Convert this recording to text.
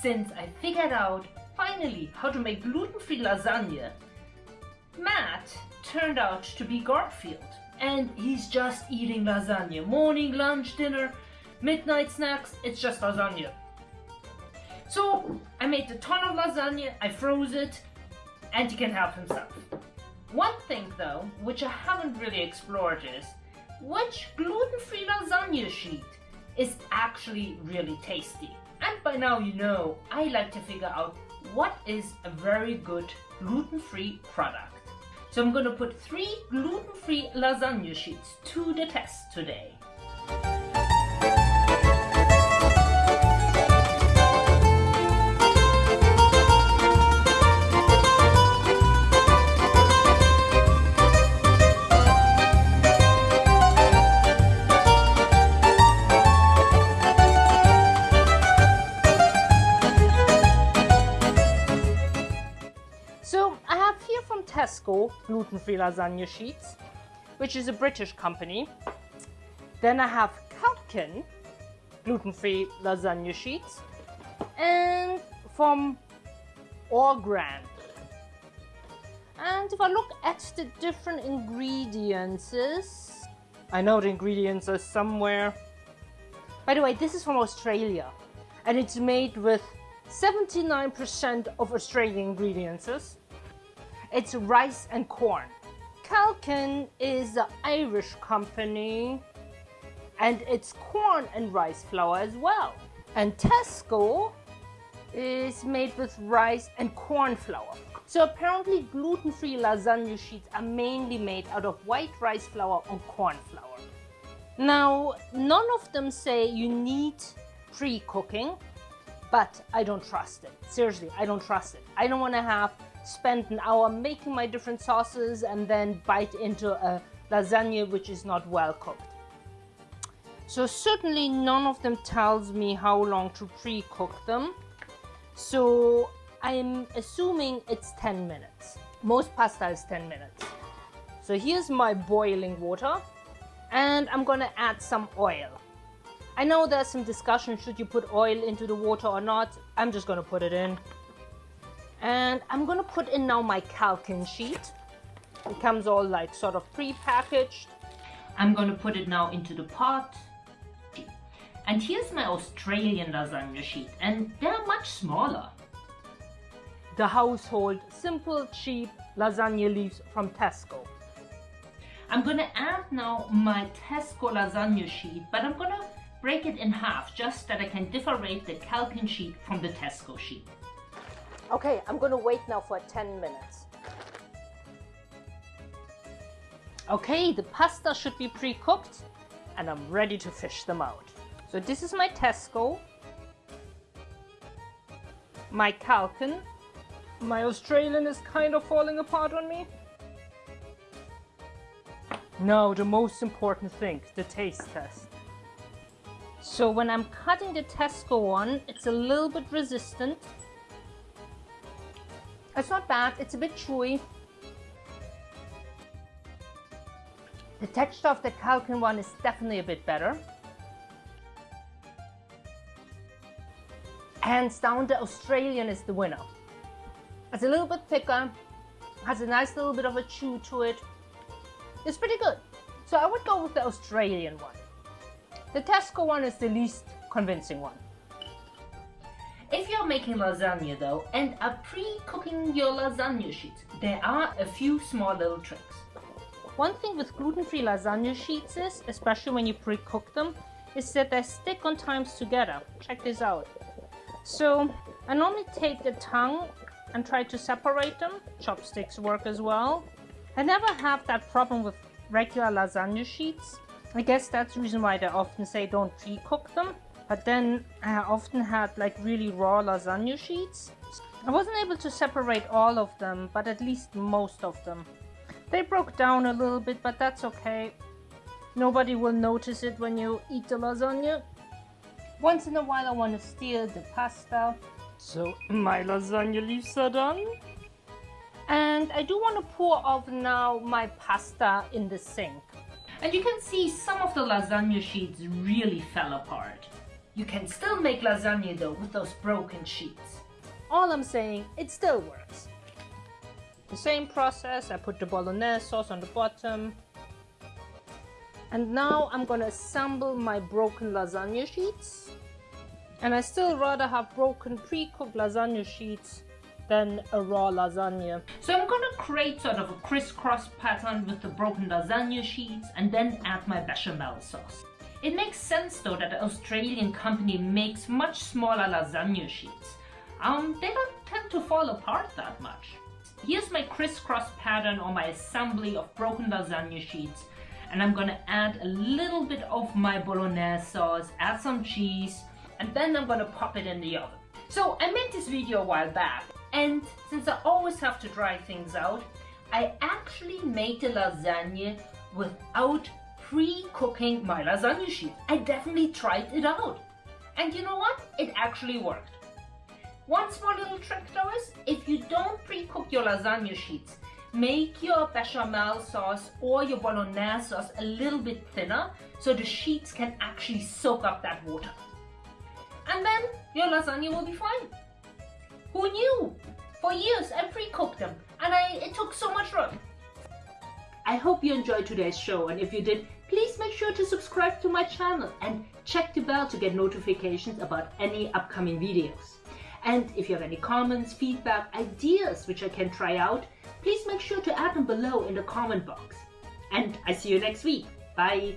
since I figured out finally how to make gluten-free lasagna, Matt turned out to be Garfield. And he's just eating lasagna. Morning, lunch, dinner, midnight snacks, it's just lasagna. So I made a ton of lasagna, I froze it, and he can help himself. One thing though, which I haven't really explored is, which gluten-free lasagna sheet is actually really tasty? And by now you know, I like to figure out what is a very good gluten-free product. So I'm gonna put three gluten-free lasagna sheets to the test today. Tesco gluten-free lasagna sheets, which is a British company. Then I have Kelkin gluten-free lasagna sheets. And from Orgran. And if I look at the different ingredients, I know the ingredients are somewhere. By the way, this is from Australia and it's made with 79% of Australian ingredients. It's rice and corn. Kelkin is an Irish company and it's corn and rice flour as well. And Tesco is made with rice and corn flour. So apparently gluten-free lasagna sheets are mainly made out of white rice flour or corn flour. Now, none of them say you need pre-cooking, but I don't trust it. Seriously, I don't trust it. I don't want to have spend an hour making my different sauces and then bite into a lasagna which is not well cooked. So certainly none of them tells me how long to pre-cook them. So I'm assuming it's 10 minutes. Most pasta is 10 minutes. So here's my boiling water and I'm gonna add some oil. I know there's some discussion should you put oil into the water or not. I'm just gonna put it in. And I'm gonna put in now my Kelkin sheet. It comes all like sort of pre-packaged. I'm gonna put it now into the pot. And here's my Australian lasagna sheet and they're much smaller. The household simple cheap lasagna leaves from Tesco. I'm gonna add now my Tesco lasagna sheet but I'm gonna break it in half just that I can differentiate the Kelkin sheet from the Tesco sheet. Okay, I'm gonna wait now for 10 minutes. Okay, the pasta should be pre-cooked and I'm ready to fish them out. So this is my Tesco, my Kelkin, my Australian is kind of falling apart on me. Now the most important thing, the taste test. So when I'm cutting the Tesco one, it's a little bit resistant it's not bad, it's a bit chewy. The texture of the Kelkin one is definitely a bit better. Hands down, the Australian is the winner. It's a little bit thicker, has a nice little bit of a chew to it. It's pretty good. So I would go with the Australian one. The Tesco one is the least convincing one. Making lasagna though and are pre-cooking your lasagna sheets, there are a few small little tricks. One thing with gluten-free lasagna sheets is, especially when you pre-cook them, is that they stick on times together. Check this out. So I normally take the tongue and try to separate them. Chopsticks work as well. I never have that problem with regular lasagna sheets. I guess that's the reason why they often say don't pre-cook them. But then I often had like really raw lasagna sheets. I wasn't able to separate all of them, but at least most of them. They broke down a little bit, but that's okay. Nobody will notice it when you eat the lasagna. Once in a while I want to steal the pasta. So my lasagna leaves are done. And I do want to pour off now my pasta in the sink. And you can see some of the lasagna sheets really fell apart. You can still make lasagna though with those broken sheets. All I'm saying, it still works. The same process, I put the bolognese sauce on the bottom. And now I'm gonna assemble my broken lasagna sheets. And I still rather have broken pre-cooked lasagna sheets than a raw lasagna. So I'm gonna create sort of a crisscross pattern with the broken lasagna sheets and then add my bechamel sauce. It makes sense though that the Australian company makes much smaller lasagna sheets. Um, they don't tend to fall apart that much. Here's my crisscross pattern or my assembly of broken lasagna sheets and I'm gonna add a little bit of my bolognese sauce, add some cheese, and then I'm gonna pop it in the oven. So I made this video a while back and since I always have to dry things out, I actually made the lasagna without pre-cooking my lasagna sheet. I definitely tried it out. And you know what? It actually worked. One small little trick though is, if you don't pre-cook your lasagna sheets, make your bechamel sauce or your bolognese sauce a little bit thinner so the sheets can actually soak up that water. And then your lasagna will be fine. Who knew? For years I pre-cooked them and I, it took so much work. I hope you enjoyed today's show and if you did, please make sure to subscribe to my channel and check the bell to get notifications about any upcoming videos. And if you have any comments, feedback, ideas which I can try out, please make sure to add them below in the comment box. And I see you next week. Bye!